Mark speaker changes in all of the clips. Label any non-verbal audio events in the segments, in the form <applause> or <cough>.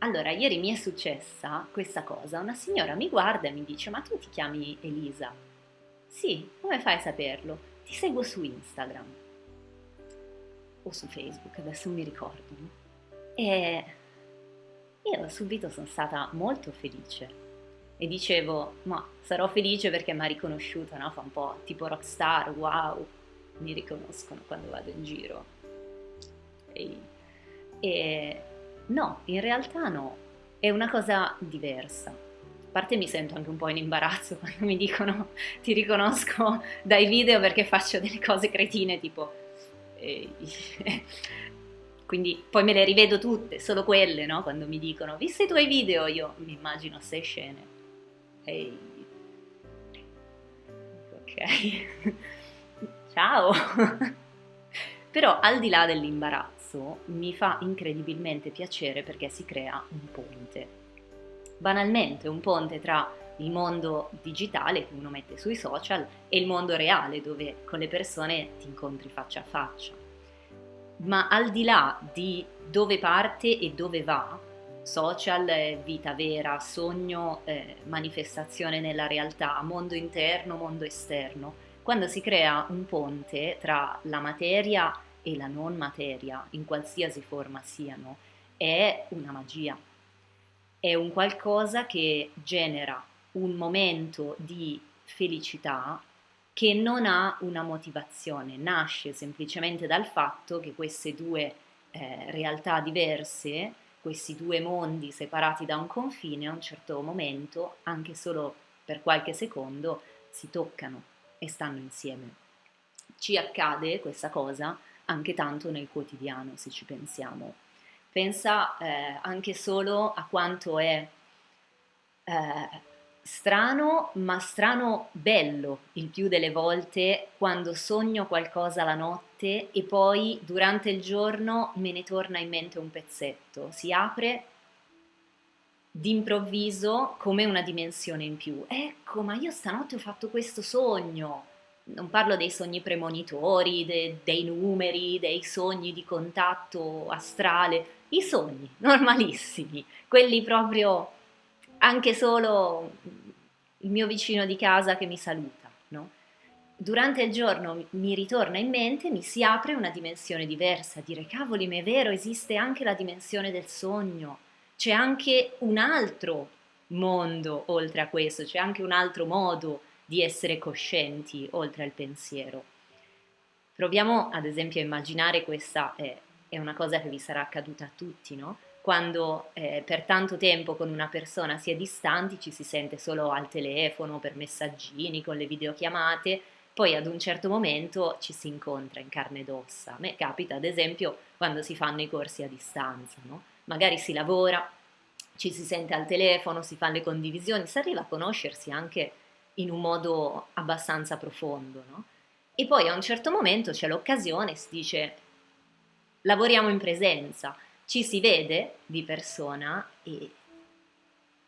Speaker 1: Allora, ieri mi è successa questa cosa, una signora mi guarda e mi dice ma tu ti chiami Elisa? Sì, come fai a saperlo? Ti seguo su Instagram o su Facebook, adesso mi ricordo. E io subito sono stata molto felice e dicevo ma sarò felice perché mi ha riconosciuta, no? fa un po' tipo rockstar, wow, mi riconoscono quando vado in giro. E, e No, in realtà no, è una cosa diversa. A parte mi sento anche un po' in imbarazzo <laughs> quando mi dicono ti riconosco <laughs> dai video perché faccio delle cose cretine tipo... Eh, <laughs> quindi poi me le rivedo tutte, solo quelle, no? Quando mi dicono visto i tuoi video io mi immagino sei scene. Ehi. Ok. Ciao. Però al di là dell'imbarazzo, ragazzo mi fa incredibilmente piacere perché si crea un ponte. Banalmente un ponte tra il mondo digitale che uno mette sui social e il mondo reale dove con le persone ti incontri faccia a faccia. Ma al di là di dove parte e dove va, social, vita vera, sogno, eh, manifestazione nella realtà, mondo interno, mondo esterno, quando si crea un ponte tra la materia e la non materia, in qualsiasi forma siano, è una magia. È un qualcosa che genera un momento di felicità che non ha una motivazione, nasce semplicemente dal fatto che queste due eh, realtà diverse, questi due mondi separati da un confine, a un certo momento, anche solo per qualche secondo, si toccano e stanno insieme. Ci accade questa cosa anche tanto nel quotidiano, se ci pensiamo. Pensa eh, anche solo a quanto è eh, strano, ma strano bello il più delle volte quando sogno qualcosa la notte e poi durante il giorno me ne torna in mente un pezzetto, si apre d'improvviso come una dimensione in più. Ecco, ma io stanotte ho fatto questo sogno non parlo dei sogni premonitori, de, dei numeri, dei sogni di contatto astrale, i sogni <laughs> normalissimi, quelli proprio anche solo il mio vicino di casa che mi saluta, no? Durante il giorno mi ritorna in mente, mi si apre una dimensione diversa, dire cavoli, ma è vero, esiste anche la dimensione del sogno, c'è anche un altro mondo oltre a questo, c'è anche un altro modo di essere coscienti oltre al pensiero. Proviamo ad esempio a immaginare questa, eh, è una cosa che vi sarà accaduta a tutti, no? Quando eh, per tanto tempo con una persona si è distanti, ci si sente solo al telefono, per messaggini, con le videochiamate, poi ad un certo momento ci si incontra in carne ed ossa. A me capita ad esempio quando si fanno i corsi a distanza, no? Magari si lavora, ci si sente al telefono, si fanno le condivisioni, si arriva a conoscersi anche in un modo abbastanza profondo, no? E poi a un certo momento c'è l'occasione, si dice lavoriamo in presenza, ci si vede di persona e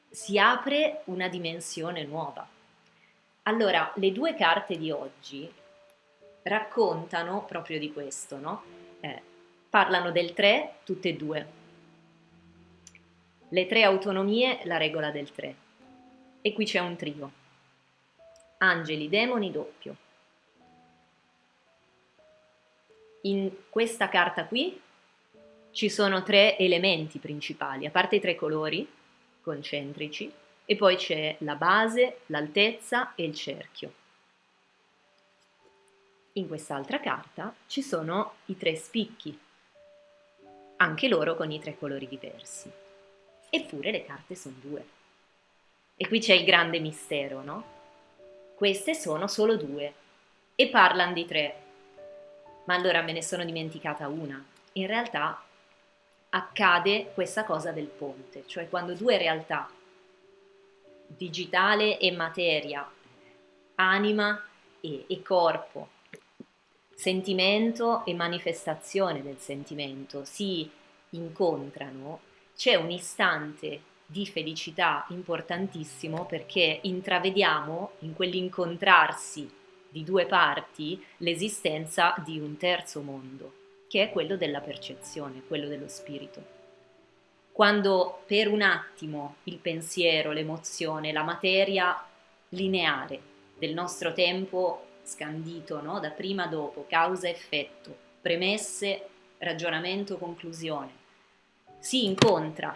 Speaker 1: si apre una dimensione nuova. Allora, le due carte di oggi raccontano proprio di questo, no? Eh, parlano del 3, tutte e due. Le tre autonomie, la regola del 3. E qui c'è un trio angeli, demoni, doppio. In questa carta qui ci sono tre elementi principali, a parte i tre colori concentrici, e poi c'è la base, l'altezza e il cerchio. In quest'altra carta ci sono i tre spicchi, anche loro con i tre colori diversi. Eppure le carte sono due. E qui c'è il grande mistero, no? Queste sono solo due e parlano di tre. Ma allora me ne sono dimenticata una. In realtà accade questa cosa del ponte, cioè quando due realtà, digitale e materia, anima e, e corpo, sentimento e manifestazione del sentimento si incontrano, c'è un istante di felicità importantissimo perché intravediamo in quell'incontrarsi di due parti l'esistenza di un terzo mondo, che è quello della percezione, quello dello spirito. quando per un attimo il pensiero, l'emozione, la materia lineare del nostro tempo scandito no? da prima a dopo, causa-effetto, premesse, ragionamento, conclusione, si incontra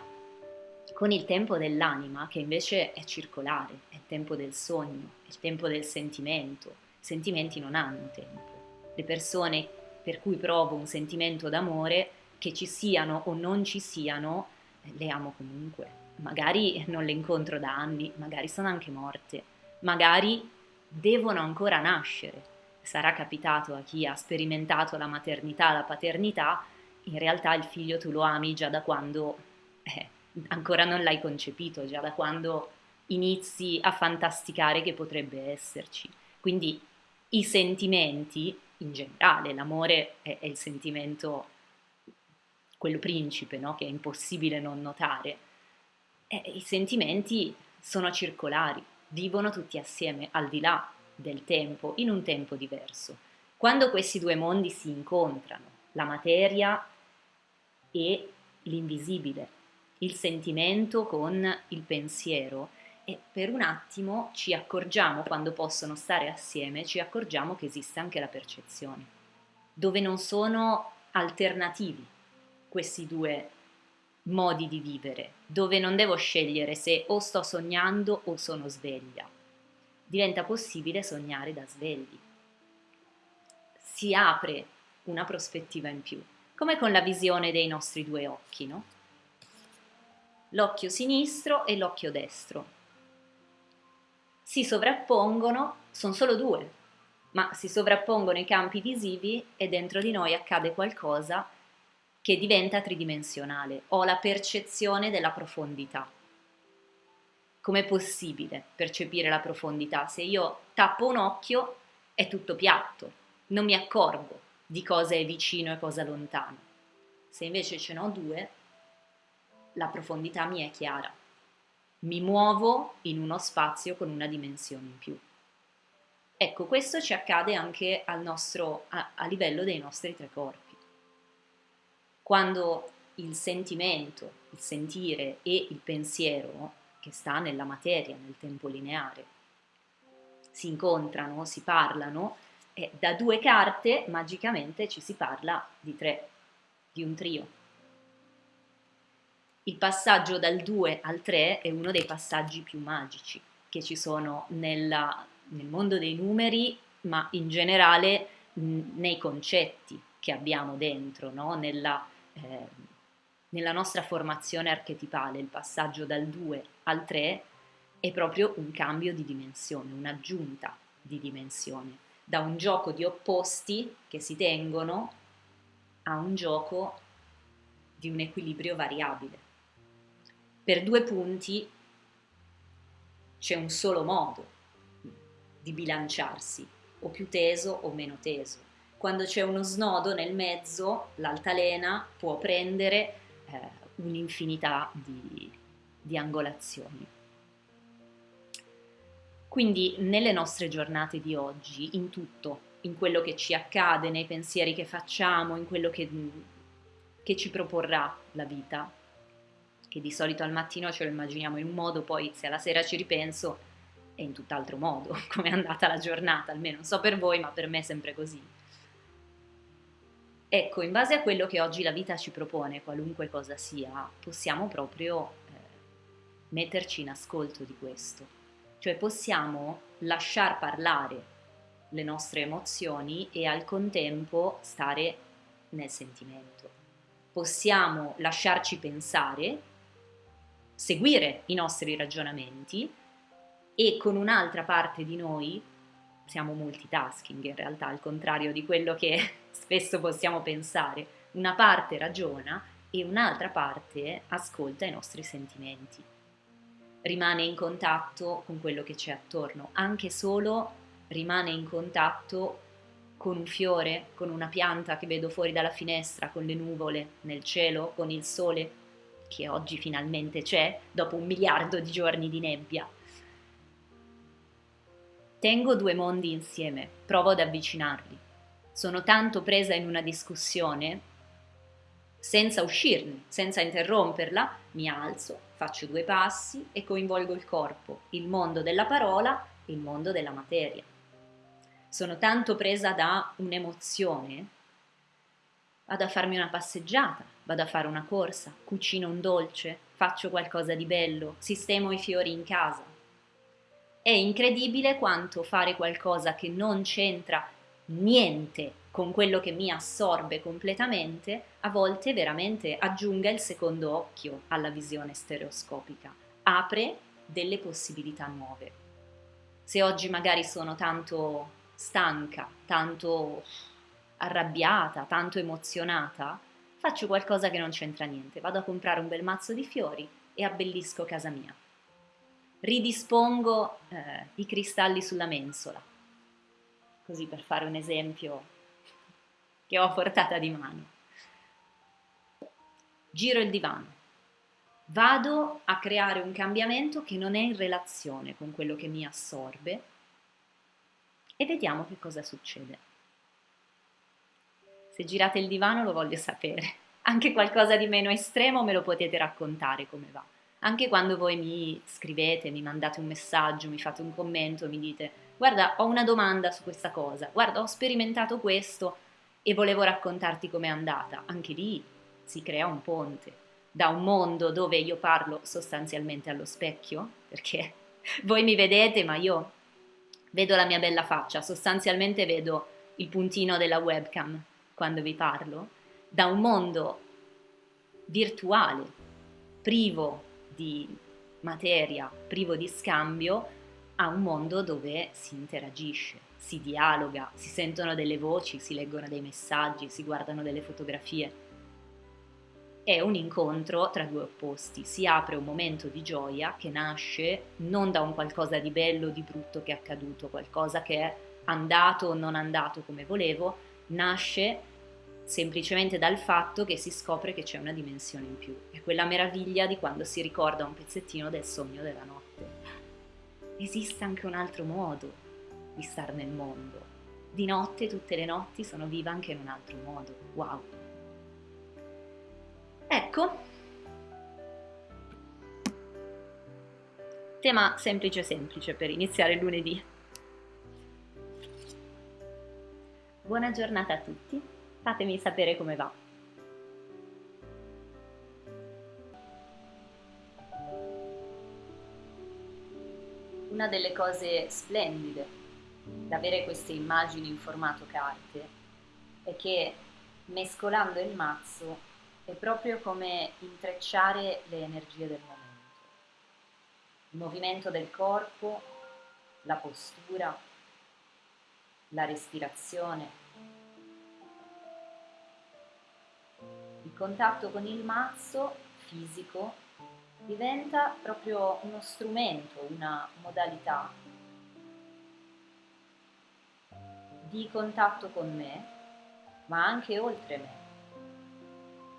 Speaker 1: con il tempo dell'anima che invece è circolare, è il tempo del sogno, è il tempo del sentimento. I sentimenti non hanno tempo. Le persone per cui provo un sentimento d'amore, che ci siano o non ci siano, le amo comunque. Magari non le incontro da anni, magari sono anche morte, magari devono ancora nascere. Sarà capitato a chi ha sperimentato la maternità, la paternità, in realtà il figlio tu lo ami già da quando eh, ancora non l'hai concepito, già da quando inizi a fantasticare che potrebbe esserci. Quindi i sentimenti in generale, l'amore è, è il sentimento, quello principe, no? che è impossibile non notare. E I sentimenti sono circolari, vivono tutti assieme, al di là del tempo, in un tempo diverso. Quando questi due mondi si incontrano, la materia e l'invisibile, il sentimento con il pensiero, e per un attimo ci accorgiamo, quando possono stare assieme, ci accorgiamo che esiste anche la percezione, dove non sono alternativi questi due modi di vivere, dove non devo scegliere se o sto sognando o sono sveglia. Diventa possibile sognare da svegli. Si apre una prospettiva in più, come con la visione dei nostri due occhi, no? L'occhio sinistro e l'occhio destro si sovrappongono, sono solo due, ma si sovrappongono i campi visivi e dentro di noi accade qualcosa che diventa tridimensionale. Ho la percezione della profondità. Com'è possibile percepire la profondità? Se io tappo un occhio è tutto piatto, non mi accorgo di cosa è vicino e cosa lontano. Se invece ce n'ho due, la profondità mi è chiara mi muovo in uno spazio con una dimensione in più. Ecco, questo ci accade anche nostro, a, a livello dei nostri tre corpi. Quando il sentimento, il sentire e il pensiero, che sta nella materia, nel tempo lineare, si incontrano, si parlano, e da due carte magicamente ci si parla di tre, di un trio il passaggio dal 2 al 3 è uno dei passaggi più magici che ci sono nella, nel mondo dei numeri, ma in generale nei concetti che abbiamo dentro, no? nella, eh, nella nostra formazione archetipale. Il passaggio dal 2 al 3 è proprio un cambio di dimensione, un'aggiunta di dimensione, da un gioco di opposti che si tengono a un gioco di un equilibrio variabile per due punti c'è un solo modo di bilanciarsi, o più teso o meno teso. Quando c'è uno snodo nel mezzo, l'altalena può prendere eh, un'infinità di, di angolazioni. Quindi nelle nostre giornate di oggi, in tutto, in quello che ci accade, nei pensieri che facciamo, in quello che, che ci proporrà la vita, che di solito al mattino ce lo immaginiamo in un modo, poi se alla sera ci ripenso è in tutt'altro modo, <laughs> come è andata la giornata, almeno non so per voi, ma per me è sempre così. Ecco, in base a quello che oggi la vita ci propone, qualunque cosa sia, possiamo proprio eh, metterci in ascolto di questo. Cioè possiamo lasciar parlare le nostre emozioni e al contempo stare nel sentimento. Possiamo lasciarci pensare seguire i nostri ragionamenti e con un'altra parte di noi siamo multitasking in realtà, al contrario di quello che <laughs> spesso possiamo pensare. Una parte ragiona e un'altra parte ascolta i nostri sentimenti. Rimane in contatto con quello che c'è attorno, anche solo rimane in contatto con un fiore, con una pianta che vedo fuori dalla finestra, con le nuvole nel cielo, con il sole che oggi finalmente c'è dopo un miliardo di giorni di nebbia. Tengo due mondi insieme, provo ad avvicinarli. Sono tanto presa in una discussione, senza uscirne, senza interromperla, mi alzo, faccio due passi e coinvolgo il corpo, il mondo della parola, il mondo della materia. Sono tanto presa da un'emozione, vado a farmi una passeggiata, vado a fare una corsa, cucino un dolce, faccio qualcosa di bello, sistemo i fiori in casa. È incredibile quanto fare qualcosa che non c'entra niente con quello che mi assorbe completamente, a volte veramente aggiunga il secondo occhio alla visione stereoscopica, apre delle possibilità nuove. Se oggi magari sono tanto stanca, tanto arrabbiata, tanto emozionata, faccio qualcosa che non c'entra niente, vado a comprare un bel mazzo di fiori e abbellisco casa mia. Ridispongo eh, i cristalli sulla mensola, così per fare un esempio che ho a portata di mano. Giro il divano. Vado a creare un cambiamento che non è in relazione con quello che mi assorbe e vediamo che cosa succede. Se girate il divano lo voglio sapere. Anche qualcosa di meno estremo me lo potete raccontare come va. Anche quando voi mi scrivete, mi mandate un messaggio, mi fate un commento, mi dite guarda ho una domanda su questa cosa, guarda ho sperimentato questo, e volevo raccontarti com'è andata. Anche lì si crea un ponte da un mondo dove io parlo sostanzialmente allo specchio, perché <laughs> voi mi vedete, ma io vedo la mia bella faccia, sostanzialmente vedo il puntino della webcam quando vi parlo, da un mondo virtuale, privo di materia, privo di scambio, a un mondo dove si interagisce, si dialoga, si sentono delle voci, si leggono dei messaggi, si guardano delle fotografie. È un incontro tra due opposti, si apre un momento di gioia che nasce non da un qualcosa di bello o di brutto che è accaduto, qualcosa che è andato o non andato come volevo, nasce semplicemente dal fatto che si scopre che c'è una dimensione in più. È quella meraviglia di quando si ricorda un pezzettino del sogno della notte. Esiste anche un altro modo, di star nel mondo. Di notte, tutte le notti, sono viva anche in un altro modo. Wow! Ecco, tema semplice semplice per iniziare lunedì. Buona giornata a tutti, fatemi sapere come va. Una delle cose splendide d'avere queste immagini in formato carte è che mescolando il mazzo è proprio come intrecciare le energie del momento. Il movimento del corpo, la postura, la respirazione. Il contatto con il mazzo fisico diventa proprio uno strumento, una modalità di contatto con me, ma anche oltre me,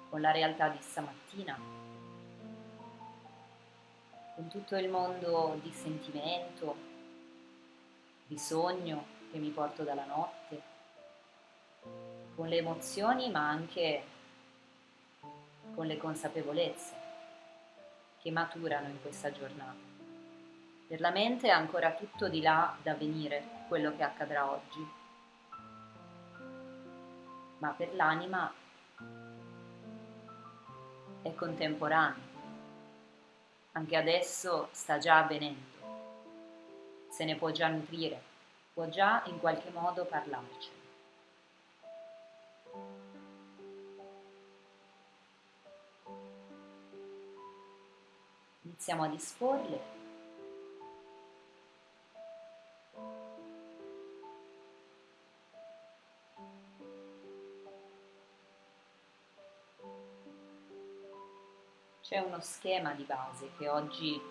Speaker 1: con la realtà di stamattina, con tutto il mondo di sentimento, di sogno che mi porto dalla notte, con le emozioni ma anche con le consapevolezze che maturano in questa giornata. Per la mente è ancora tutto di là da venire quello che accadrà oggi ma per l'anima è contemporaneo. Anche adesso sta già avvenendo, se ne può già nutrire, può già in qualche modo parlarci. Iniziamo a disporle c'è uno schema di base che oggi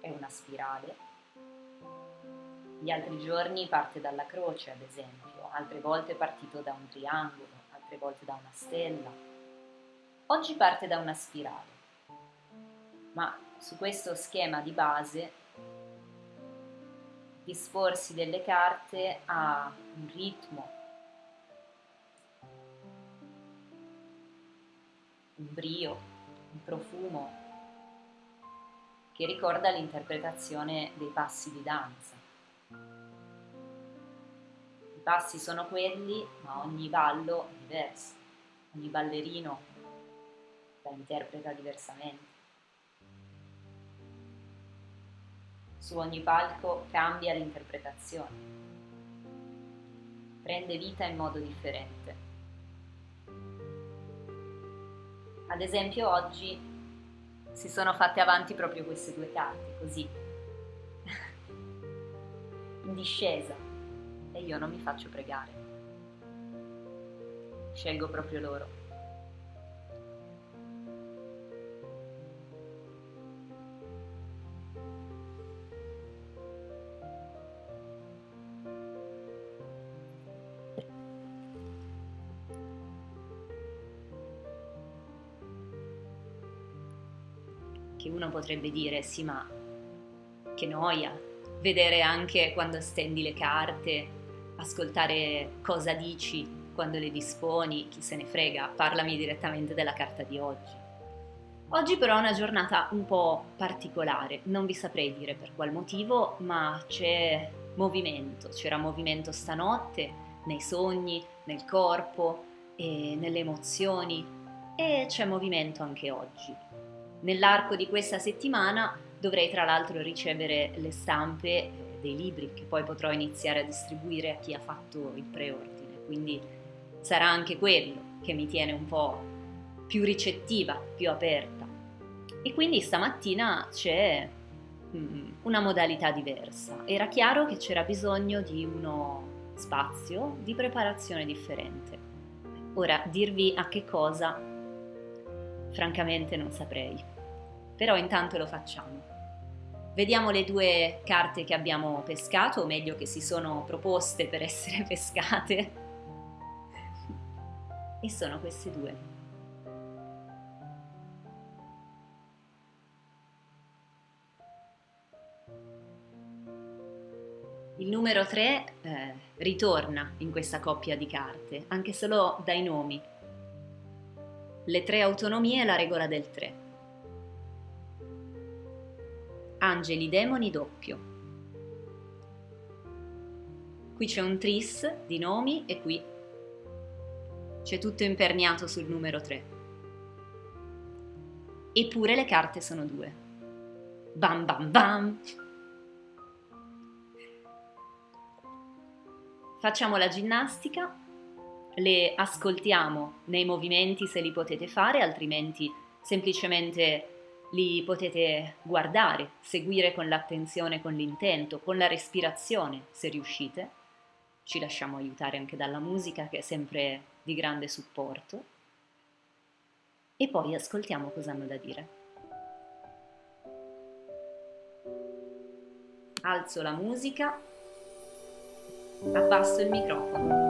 Speaker 1: è una spirale, gli altri giorni parte dalla croce ad esempio, altre volte è partito da un triangolo, altre volte da una stella, oggi parte da una spirale, ma su questo schema di base disporsi delle carte ha un ritmo, un brio, un profumo che ricorda l'interpretazione dei passi di danza. I passi sono quelli, ma ogni ballo è diverso, ogni ballerino la interpreta diversamente. Su ogni palco cambia l'interpretazione, prende vita in modo differente. Ad esempio oggi si sono fatte avanti proprio queste due carte, così, <laughs> in discesa, e io non mi faccio pregare. Scelgo proprio loro. Uno potrebbe dire sì ma che noia vedere anche quando stendi le carte, ascoltare cosa dici quando le disponi, chi se ne frega, parlami direttamente della carta di oggi. Oggi però è una giornata un po' particolare, non vi saprei dire per qual motivo, ma c'è movimento, c'era movimento stanotte nei sogni, nel corpo e nelle emozioni e c'è movimento anche oggi. Nell'arco di questa settimana dovrei tra l'altro ricevere le stampe eh, dei libri che poi potrò iniziare a distribuire a chi ha fatto il preordine, quindi sarà anche quello che mi tiene un po' più ricettiva, più aperta. E quindi stamattina c'è mm, una modalità diversa. Era chiaro che c'era bisogno di uno spazio di preparazione differente. Ora, dirvi a che cosa Francamente non saprei, però intanto lo facciamo. Vediamo le due carte che abbiamo pescato, o meglio che si sono proposte per essere <laughs> pescate. e sono queste due. Il numero 3 eh, ritorna in questa coppia di carte, anche solo dai nomi le tre autonomie e la regola del tre. Angeli, demoni, doppio. Qui c'è un tris di nomi e qui c'è tutto imperniato sul numero 3. Eppure le carte sono due. Bam bam bam! Facciamo la ginnastica le ascoltiamo nei movimenti se li potete fare, altrimenti semplicemente li potete guardare, seguire con l'attenzione, con l'intento, con la respirazione se riuscite. Ci lasciamo aiutare anche dalla musica che è sempre di grande supporto. E poi ascoltiamo cosa hanno da dire. Alzo la musica, abbasso il microfono.